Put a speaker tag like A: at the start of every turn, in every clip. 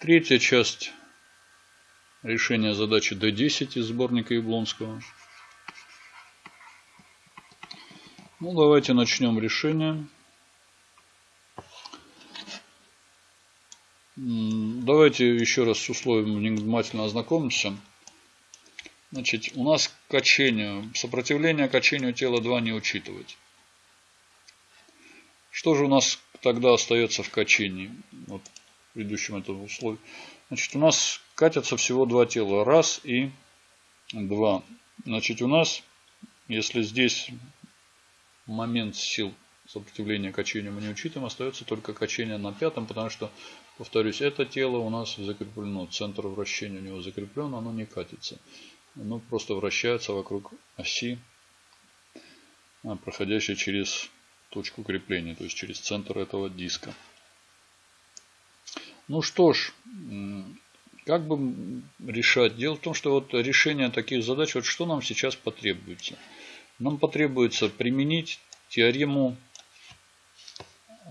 A: Третья часть решения задачи D10 из сборника Яблонского. Ну, давайте начнем решение. Давайте еще раз с условием внимательно ознакомимся. Значит, у нас качение, сопротивление качению тела 2 не учитывать. Что же у нас тогда остается в качении? Вот в предыдущем этом условии. Значит, у нас катятся всего два тела. Раз и два. Значит, у нас, если здесь момент сил сопротивления качению мы не учитываем, остается только качение на пятом, потому что, повторюсь, это тело у нас закреплено, центр вращения у него закреплен, оно не катится. Оно просто вращается вокруг оси, а, проходящей через точку крепления, то есть через центр этого диска. Ну что ж, как бы решать? Дело в том, что вот решение таких задач, вот что нам сейчас потребуется? Нам потребуется применить теорему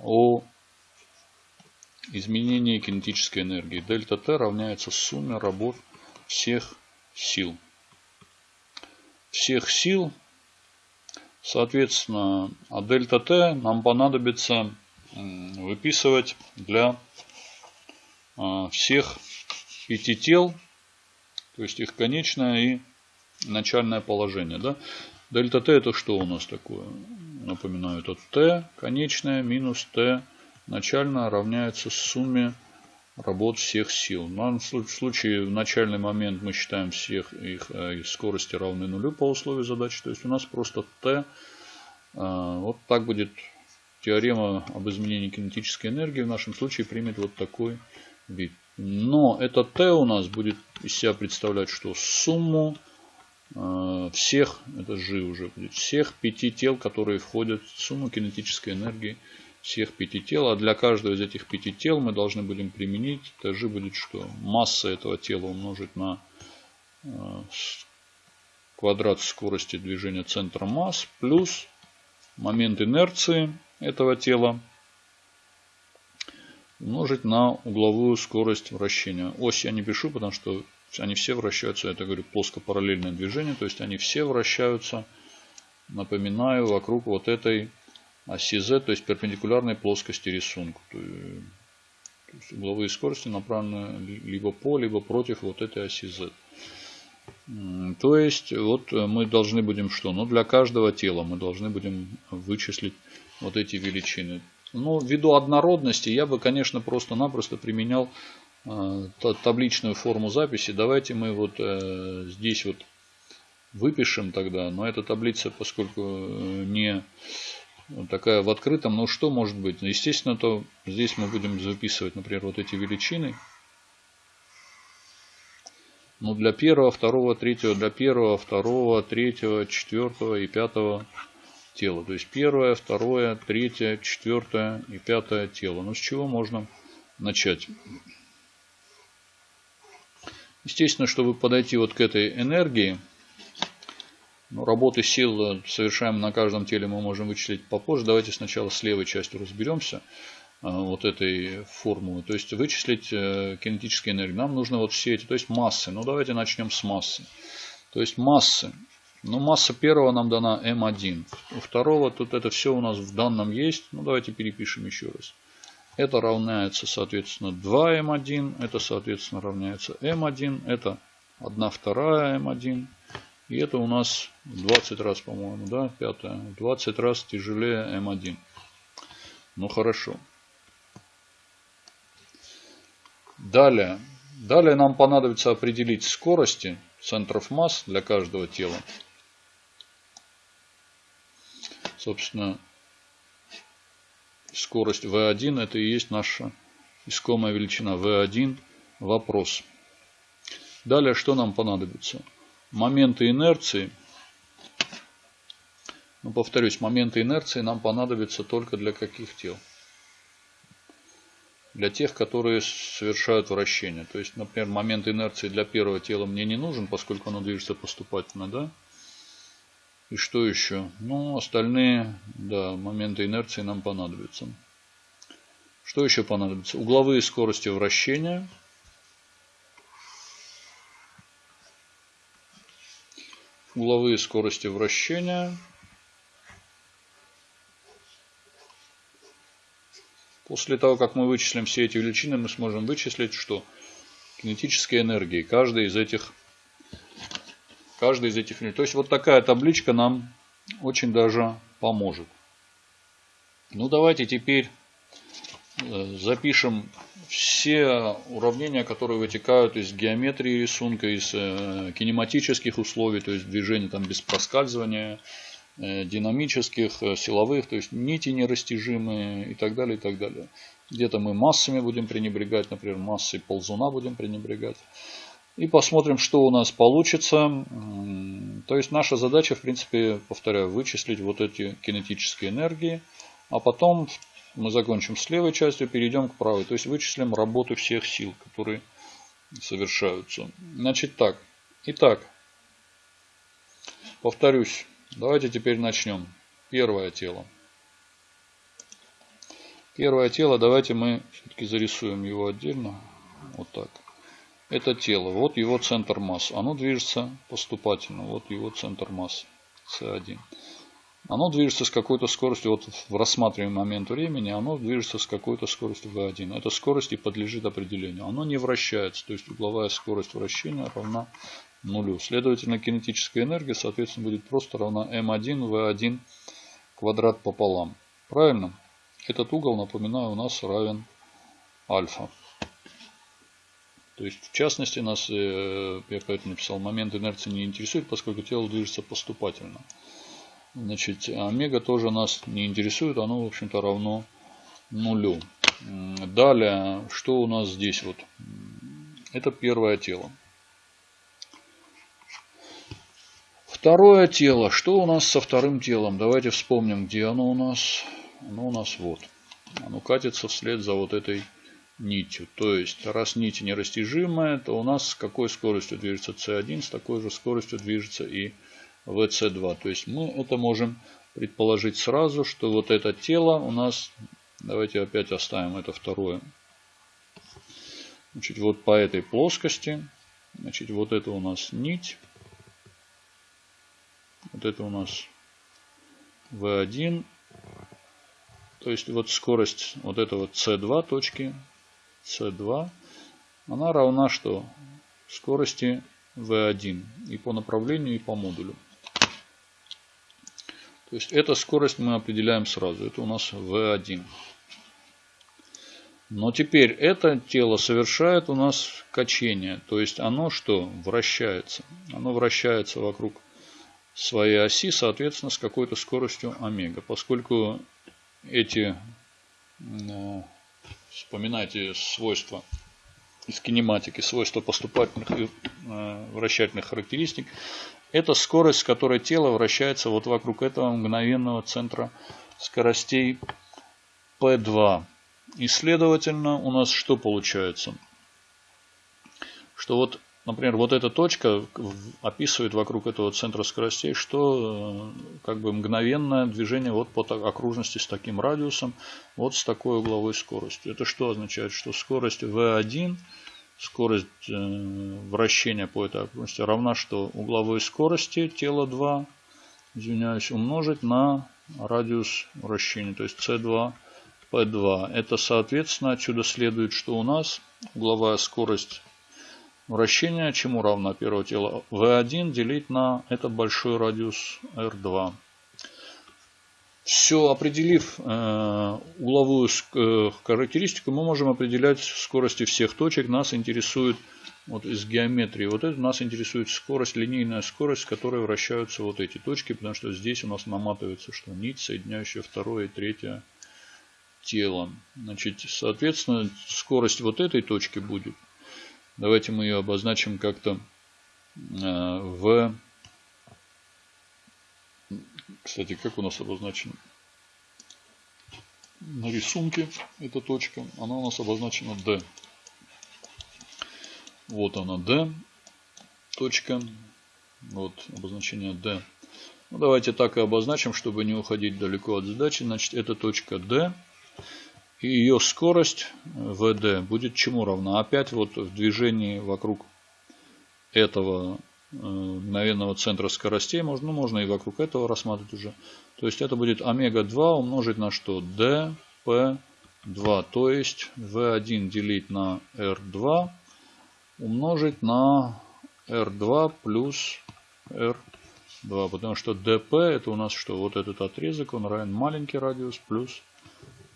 A: о изменении кинетической энергии. Дельта Т равняется сумме работ всех сил. Всех сил, соответственно, а дельта Т нам понадобится выписывать для всех пяти тел, то есть их конечное и начальное положение. Да? Дельта Т это что у нас такое? Напоминаю, это Т конечное минус Т начальное равняется сумме работ всех сил. В данном случае в начальный момент мы считаем всех их, э, их скорости равны нулю по условию задачи. То есть у нас просто Т. Э, вот так будет теорема об изменении кинетической энергии в нашем случае примет вот такой вид. Но это Т у нас будет из себя представлять, что сумму э, всех, это G уже будет, всех пяти тел, которые входят в сумму кинетической энергии всех пяти тел. А для каждого из этих пяти тел мы должны будем применить, это G будет что? Масса этого тела умножить на э, квадрат скорости движения центра масс плюс момент инерции этого тела умножить на угловую скорость вращения. Ось я не пишу, потому что они все вращаются, это говорю, плоско-параллельное движение, то есть они все вращаются, напоминаю, вокруг вот этой оси Z, то есть перпендикулярной плоскости рисунку. То есть угловые скорости направлены либо по, либо против вот этой оси Z. То есть вот мы должны будем что? Ну для каждого тела мы должны будем вычислить вот эти величины. Ну, ввиду однородности я бы, конечно, просто-напросто применял э, табличную форму записи. Давайте мы вот э, здесь вот выпишем тогда. Но эта таблица, поскольку э, не такая в открытом, ну что может быть? Естественно, то здесь мы будем записывать, например, вот эти величины. Ну, для первого, второго, третьего, для первого, второго, третьего, четвертого и пятого тело. То есть первое, второе, третье, четвертое и пятое тело. Ну с чего можно начать? Естественно, чтобы подойти вот к этой энергии, ну, работы сил совершаем на каждом теле мы можем вычислить попозже. Давайте сначала с левой частью разберемся а, вот этой формулы. То есть вычислить э, кинетические энергии. Нам нужно вот все эти, то есть массы. Ну давайте начнем с массы. То есть массы ну, масса первого нам дана М1. У второго тут это все у нас в данном есть. Ну, давайте перепишем еще раз. Это равняется, соответственно, 2М1. Это, соответственно, равняется М1. Это 1 вторая М1. И это у нас 20 раз, по-моему, да, пятое. 20 раз тяжелее М1. Ну, хорошо. Далее. Далее нам понадобится определить скорости центров масс для каждого тела. Собственно, скорость V1 это и есть наша искомая величина V1 вопрос. Далее что нам понадобится? Моменты инерции. Ну, повторюсь, моменты инерции нам понадобятся только для каких тел? Для тех, которые совершают вращение. То есть, например, момент инерции для первого тела мне не нужен, поскольку оно движется поступательно, да? И что еще? Ну, остальные, да, моменты инерции нам понадобятся. Что еще понадобится? Угловые скорости вращения. Угловые скорости вращения. После того, как мы вычислим все эти величины, мы сможем вычислить, что кинетические энергии каждой из этих каждой из этих То есть вот такая табличка нам очень даже поможет. Ну давайте теперь э, запишем все уравнения, которые вытекают из геометрии рисунка, из э, кинематических условий, то есть движения там без проскальзывания, э, динамических, силовых, то есть нити нерастяжимые и так далее, и так далее. Где-то мы массами будем пренебрегать, например, массой ползуна будем пренебрегать. И посмотрим, что у нас получится. То есть наша задача, в принципе, повторяю, вычислить вот эти кинетические энергии. А потом мы закончим с левой частью, перейдем к правой. То есть вычислим работу всех сил, которые совершаются. Значит так. Итак, повторюсь. Давайте теперь начнем. Первое тело. Первое тело, давайте мы все-таки зарисуем его отдельно. Вот так это тело. Вот его центр массы. Оно движется поступательно. Вот его центр массы. С1. Оно движется с какой-то скоростью, вот в рассматриваемый момент времени, оно движется с какой-то скоростью v1. Эта скорость и подлежит определению. Оно не вращается, то есть угловая скорость вращения равна нулю. Следовательно, кинетическая энергия, соответственно, будет просто равна m1 v1 квадрат пополам. Правильно? Этот угол, напоминаю, у нас равен альфа. То есть, в частности, нас, э, я поэтому написал, момент инерции не интересует, поскольку тело движется поступательно. Значит, омега тоже нас не интересует, оно, в общем-то, равно нулю. Далее, что у нас здесь вот? Это первое тело. Второе тело. Что у нас со вторым телом? Давайте вспомним, где оно у нас. Оно у нас вот. Оно катится вслед за вот этой нитью. То есть, раз нить нерастяжимая, то у нас с какой скоростью движется C1, с такой же скоростью движется и VC2. То есть, мы это можем предположить сразу, что вот это тело у нас, давайте опять оставим это второе. Значит, вот по этой плоскости, значит, вот это у нас нить. Вот это у нас V1. То есть вот скорость вот этого C2 точки c2, она равна что? Скорости v1 и по направлению, и по модулю. То есть эта скорость мы определяем сразу. Это у нас v1. Но теперь это тело совершает у нас качение. То есть оно что? Вращается. Оно вращается вокруг своей оси, соответственно, с какой-то скоростью омега. Поскольку эти э, Вспоминайте свойства из кинематики, свойства поступательных и э, вращательных характеристик. Это скорость, с которой тело вращается вот вокруг этого мгновенного центра скоростей P2. И следовательно у нас что получается? Что вот Например, вот эта точка описывает вокруг этого центра скоростей, что э, как бы мгновенное движение вот по окружности с таким радиусом, вот с такой угловой скоростью. Это что означает? Что скорость v1, скорость э, вращения по этой окружности равна что угловой скорости тела 2, извиняюсь, умножить на радиус вращения, то есть c2 p2. Это соответственно отсюда следует, что у нас угловая скорость Вращение чему равно первого тела? V1 делить на этот большой радиус R2. Все, определив э, угловую э, характеристику, мы можем определять скорости всех точек. Нас интересует вот из геометрии. Вот это нас интересует скорость, линейная скорость, с которой вращаются вот эти точки, потому что здесь у нас наматывается что нить, соединяющая второе и третье тело. Значит, соответственно, скорость вот этой точки будет Давайте мы ее обозначим как-то э, в... Кстати, как у нас обозначено? На рисунке эта точка, она у нас обозначена D. Вот она D. Точка. Вот обозначение D. Ну, давайте так и обозначим, чтобы не уходить далеко от задачи. Значит, это точка D. И ее скорость ВД будет чему равна? Опять вот в движении вокруг этого мгновенного центра скоростей. Можно, ну, можно и вокруг этого рассматривать уже. То есть это будет омега-2 умножить на что? dp2. То есть v1 делить на r2 умножить на r2 плюс r2. Потому что dp это у нас что? Вот этот отрезок, он равен маленький радиус плюс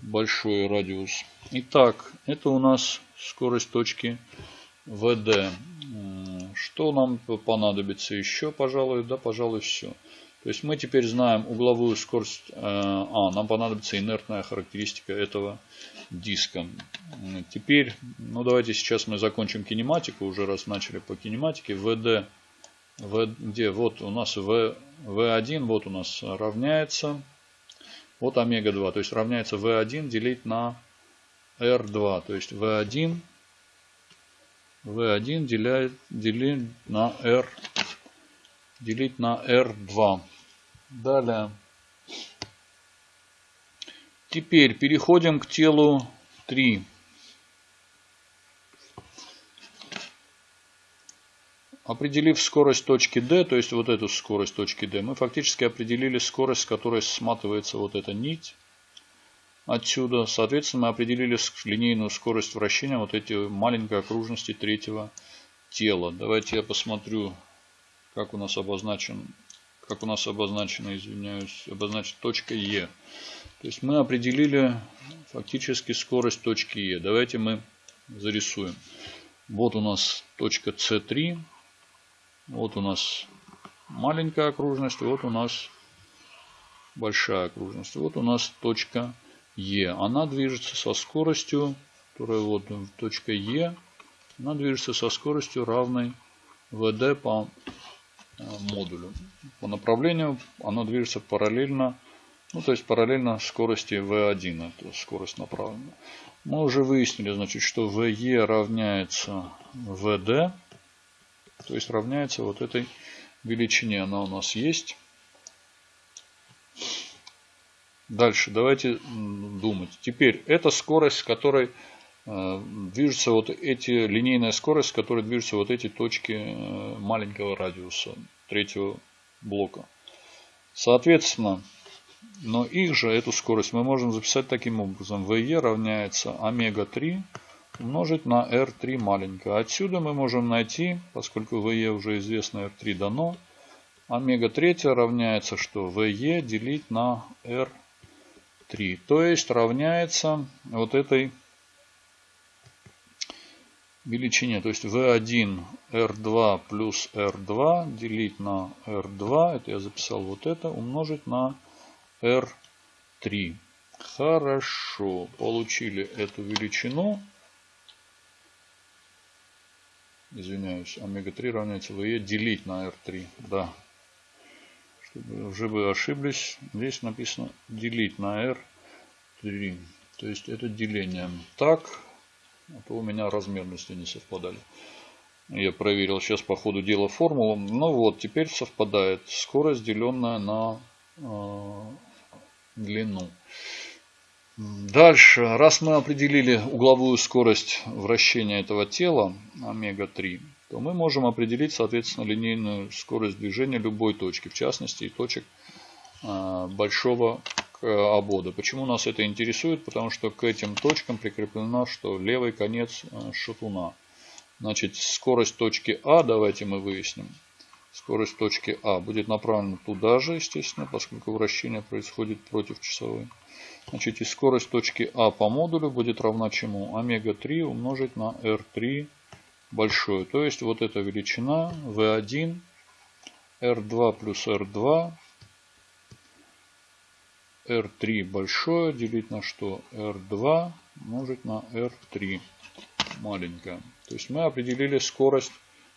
A: большой радиус. Итак, это у нас скорость точки VD. Что нам понадобится еще, пожалуй? Да, пожалуй, все. То есть мы теперь знаем угловую скорость. Э, а, нам понадобится инертная характеристика этого диска. Теперь, ну давайте сейчас мы закончим кинематику. Уже раз начали по кинематике. VD, v, где? Вот у нас v, V1, вот у нас равняется вот омега-2. То есть равняется V1 делить на R2. То есть V1, V1 деляет, делить на R, делить на R2. Далее. Теперь переходим к телу 3. Определив скорость точки D, то есть вот эту скорость точки D, мы фактически определили скорость, с которой сматывается вот эта нить отсюда. Соответственно, мы определили линейную скорость вращения вот эти маленькой окружности третьего тела. Давайте я посмотрю, как у нас обозначен, как у нас обозначена, извиняюсь, обозначена точка Е. То есть мы определили фактически скорость точки Е. Давайте мы зарисуем. Вот у нас точка С3. Вот у нас маленькая окружность, вот у нас большая окружность. Вот у нас точка Е. Она движется со скоростью, которая вот точка Е, она движется со скоростью равной ВД по э, модулю. По направлению она движется параллельно, ну то есть параллельно скорости V1, это скорость направленная. Мы уже выяснили, значит, что VE равняется VD. То есть равняется вот этой величине. Она у нас есть. Дальше давайте думать. Теперь это скорость, с которой э, движутся вот эти, линейная скорость, с которой движутся вот эти точки э, маленького радиуса третьего блока. Соответственно, но их же, эту скорость, мы можем записать таким образом. VE равняется омега-3 умножить на R3 маленькое. Отсюда мы можем найти, поскольку VE уже известно, R3 дано, омега-3 равняется что? VE делить на R3. То есть равняется вот этой величине. То есть V1 R2 плюс R2 делить на R2. Это я записал вот это. Умножить на R3. Хорошо. Получили эту величину. Извиняюсь, омега-3 равняется VE делить на R3. Да. Чтобы уже вы ошиблись, здесь написано делить на R3. То есть это деление. Так, а то у меня размерности не совпадали. Я проверил сейчас по ходу дела формулу. Ну вот, теперь совпадает. Скорость, деленная на э, длину. Дальше, раз мы определили угловую скорость вращения этого тела, омега-3, то мы можем определить, соответственно, линейную скорость движения любой точки, в частности, и точек а, большого обода. Почему нас это интересует? Потому что к этим точкам прикреплено, что левый конец а, шатуна. Значит, скорость точки А, давайте мы выясним. Скорость точки А будет направлена туда же, естественно, поскольку вращение происходит против часовой. Значит, и скорость точки А по модулю будет равна чему? Омега-3 умножить на R3 большое. То есть вот эта величина V1, R2 плюс R2, R3 большое делить на что? R2 умножить на R3 маленькое. То есть мы определили скорость,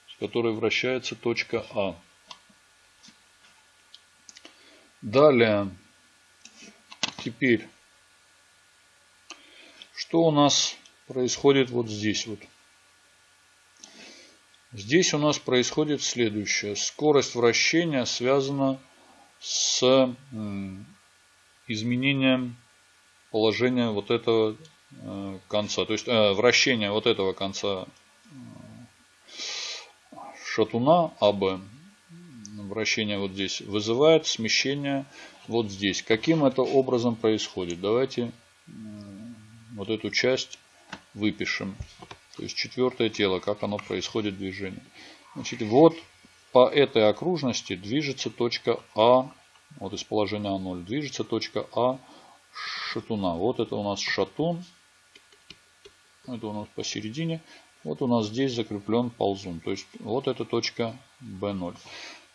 A: с которой вращается точка А. Далее, теперь что у нас происходит вот здесь вот? Здесь у нас происходит следующее. Скорость вращения связана с изменением положения вот этого э, конца. То есть э, вращение вот этого конца. шатуна АБ, вращение вот здесь, вызывает смещение вот здесь. Каким это образом происходит? Давайте вот эту часть выпишем. То есть четвертое тело, как оно происходит движение. Значит, вот по этой окружности движется точка А, вот из положения А0, движется точка А шатуна. Вот это у нас шатун. Это у нас посередине. Вот у нас здесь закреплен ползун. То есть вот эта точка B0.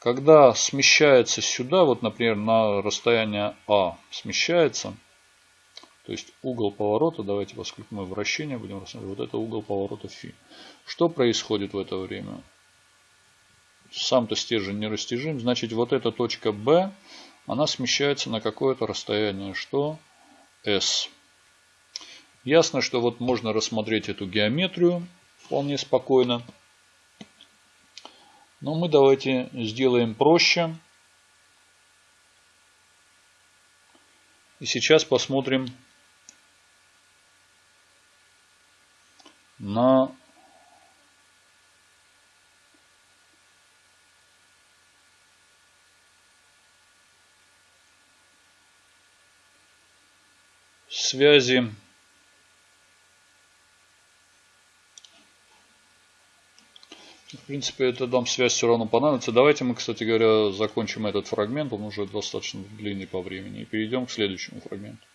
A: Когда смещается сюда, вот, например, на расстояние А смещается, то есть угол поворота, давайте, поскольку мы вращение будем рассматривать, вот это угол поворота φ. Что происходит в это время? Сам-то стержень нерастяжим, значит вот эта точка B, она смещается на какое-то расстояние, что S. Ясно, что вот можно рассмотреть эту геометрию вполне спокойно. Но мы давайте сделаем проще. И сейчас посмотрим на связи принципе, эта дам связь все равно понадобится. Давайте мы, кстати говоря, закончим этот фрагмент. Он уже достаточно длинный по времени. И перейдем к следующему фрагменту.